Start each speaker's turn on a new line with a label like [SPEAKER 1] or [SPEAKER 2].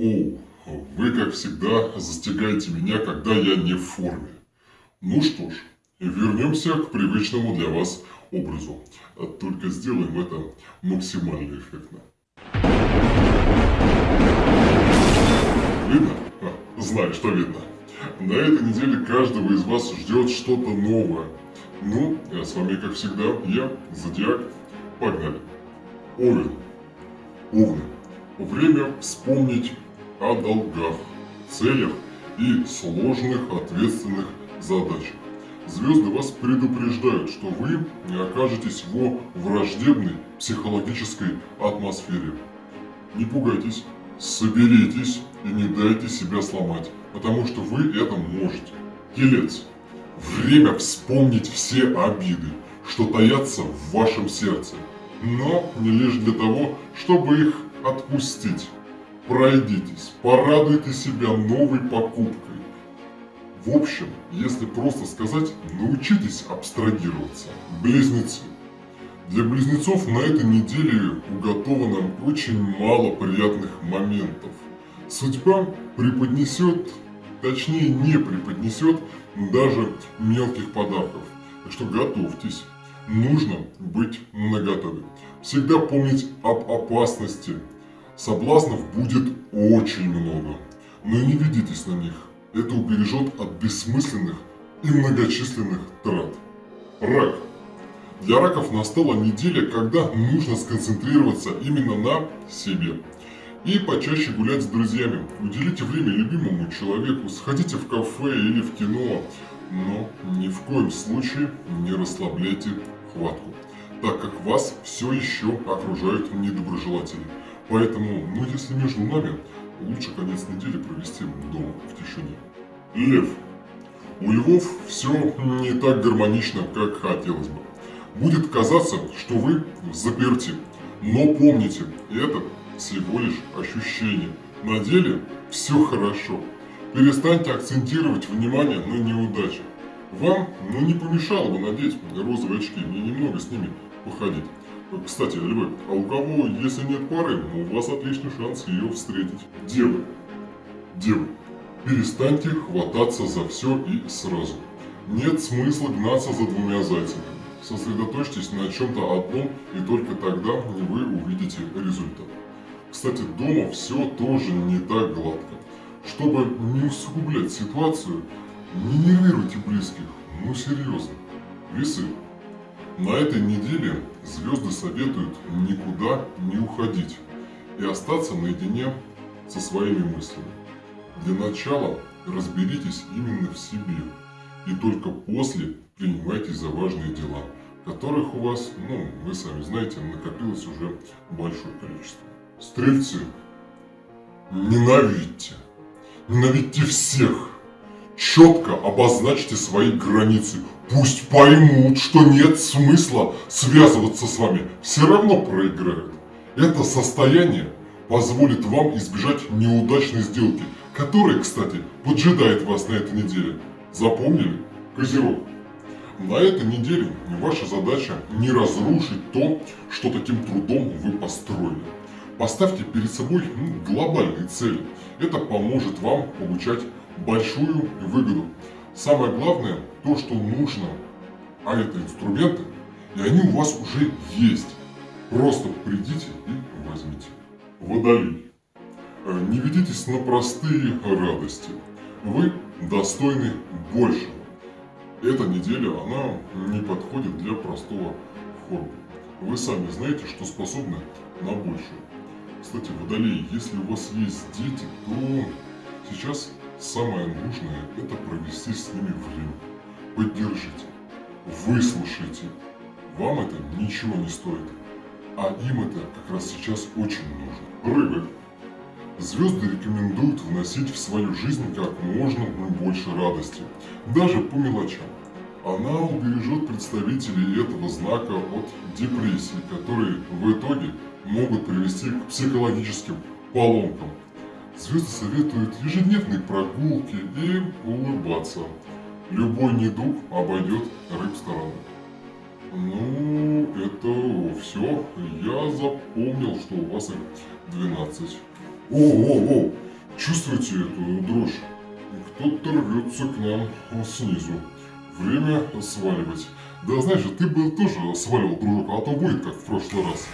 [SPEAKER 1] О, вы, как всегда, застигаете меня, когда я не в форме. Ну что ж, вернемся к привычному для вас образу. Только сделаем это максимально эффектно. Видно? А, знаю, что видно. На этой неделе каждого из вас ждет что-то новое. Ну, а с вами, как всегда, я, Зодиак. Погнали. Овен. Овны. Время вспомнить о долгах, целях и сложных ответственных задачах. Звезды вас предупреждают, что вы окажетесь во враждебной психологической атмосфере. Не пугайтесь, соберитесь и не дайте себя сломать, потому что вы это можете. Телец. Время вспомнить все обиды, что таятся в вашем сердце, но не лишь для того, чтобы их отпустить. Пройдитесь, порадуйте себя новой покупкой. В общем, если просто сказать, научитесь абстрагироваться. Близнецы. Для близнецов на этой неделе уготовано очень мало приятных моментов. Судьба преподнесет, точнее не преподнесет даже мелких подарков. Так что готовьтесь. Нужно быть наготове. Всегда помнить об опасности, Соблазнов будет очень много, но не ведитесь на них. Это убережет от бессмысленных и многочисленных трат. Рак. Для раков настала неделя, когда нужно сконцентрироваться именно на себе. И почаще гулять с друзьями. Уделите время любимому человеку, сходите в кафе или в кино. Но ни в коем случае не расслабляйте хватку, так как вас все еще окружают недоброжелатели. Поэтому, ну если между нами, лучше конец недели провести дома, в тишине. Лев. У львов все не так гармонично, как хотелось бы. Будет казаться, что вы заперти. Но помните, это всего лишь ощущение. На деле все хорошо. Перестаньте акцентировать внимание на неудачах. Вам ну, не помешало бы надеть розовые очки и немного с ними походить. Кстати, львы, а у кого, если нет пары, у вас отличный шанс ее встретить. Девы. Девы, перестаньте хвататься за все и сразу. Нет смысла гнаться за двумя зайцами. Сосредоточьтесь на чем-то одном, и только тогда вы увидите результат. Кстати, дома все тоже не так гладко. Чтобы не усугублять ситуацию, не нервируйте близких, ну серьезно. Весы. На этой неделе звезды советуют никуда не уходить и остаться наедине со своими мыслями. Для начала разберитесь именно в себе и только после принимайтесь за важные дела, которых у вас, ну, вы сами знаете, накопилось уже большое количество. Стрельцы, ненавидьте, ненавидьте всех, четко обозначьте свои границы, Пусть поймут, что нет смысла связываться с вами, все равно проиграют. Это состояние позволит вам избежать неудачной сделки, которая, кстати, поджидает вас на этой неделе. Запомнили? Козерог. На этой неделе ваша задача не разрушить то, что таким трудом вы построили. Поставьте перед собой ну, глобальные цели. Это поможет вам получать большую выгоду. Самое главное, то, что нужно, а это инструменты, и они у вас уже есть. Просто придите и возьмите. Водолей. Э, не ведитесь на простые радости. Вы достойны большего. Эта неделя, она не подходит для простого хобби. Вы сами знаете, что способны на большее. Кстати, водолей, если у вас есть дети, то сейчас Самое нужное – это провести с ними время. Поддержите, выслушайте. Вам это ничего не стоит, а им это как раз сейчас очень нужно. Рыбы. Звезды рекомендуют вносить в свою жизнь как можно больше радости, даже по мелочам. Она убережет представителей этого знака от депрессии, которые в итоге могут привести к психологическим поломкам. Звезды советуют ежедневные прогулки и улыбаться. Любой недуг обойдет рыб стороной. Ну, это все. Я запомнил, что у вас их 12. О, о, о! Чувствуете эту дрожь? Кто-то рвется к нам снизу. Время сваливать. Да знаешь, ты бы тоже сваливал, дружок, а то будет как в прошлый раз.